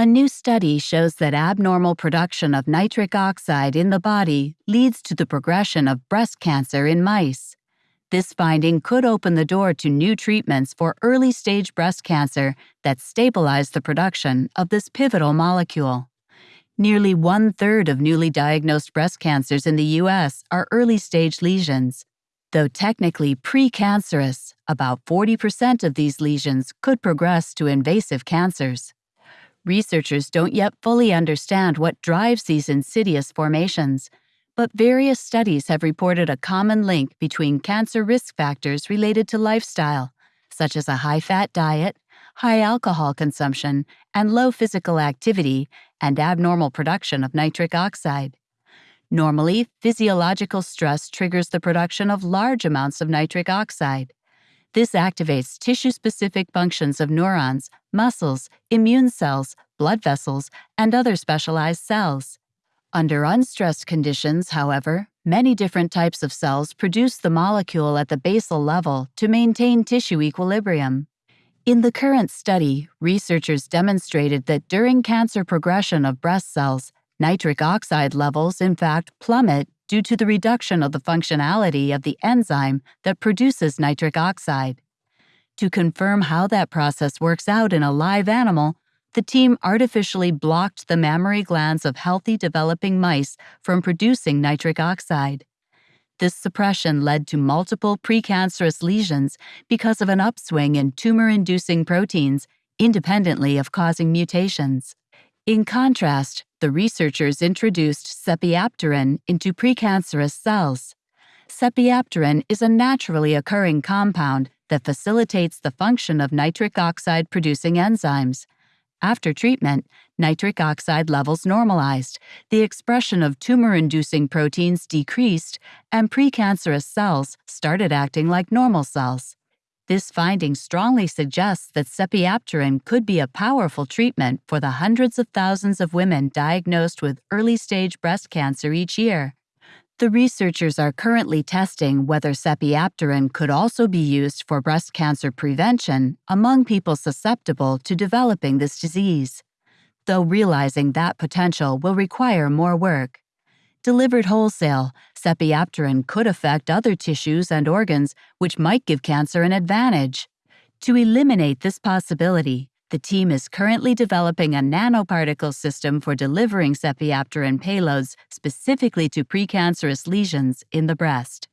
A new study shows that abnormal production of nitric oxide in the body leads to the progression of breast cancer in mice. This finding could open the door to new treatments for early stage breast cancer that stabilize the production of this pivotal molecule. Nearly one third of newly diagnosed breast cancers in the U.S. are early stage lesions. Though technically precancerous, about 40% of these lesions could progress to invasive cancers. Researchers don't yet fully understand what drives these insidious formations, but various studies have reported a common link between cancer risk factors related to lifestyle, such as a high fat diet, high alcohol consumption, and low physical activity, and abnormal production of nitric oxide. Normally, physiological stress triggers the production of large amounts of nitric oxide. This activates tissue specific functions of neurons, muscles, immune cells, blood vessels, and other specialized cells. Under unstressed conditions, however, many different types of cells produce the molecule at the basal level to maintain tissue equilibrium. In the current study, researchers demonstrated that during cancer progression of breast cells, nitric oxide levels in fact plummet due to the reduction of the functionality of the enzyme that produces nitric oxide. To confirm how that process works out in a live animal, the team artificially blocked the mammary glands of healthy developing mice from producing nitric oxide. This suppression led to multiple precancerous lesions because of an upswing in tumor inducing proteins independently of causing mutations. In contrast, the researchers introduced sepiapterin into precancerous cells. Sepiapterin is a naturally occurring compound that facilitates the function of nitric oxide producing enzymes. After treatment, nitric oxide levels normalized, the expression of tumor inducing proteins decreased, and precancerous cells started acting like normal cells. This finding strongly suggests that sepiapterin could be a powerful treatment for the hundreds of thousands of women diagnosed with early stage breast cancer each year. The researchers are currently testing whether sepiapterin could also be used for breast cancer prevention among people susceptible to developing this disease, though realizing that potential will require more work. Delivered wholesale, sepiapterin could affect other tissues and organs which might give cancer an advantage. To eliminate this possibility, the team is currently developing a nanoparticle system for delivering sepiapterin payloads specifically to precancerous lesions in the breast.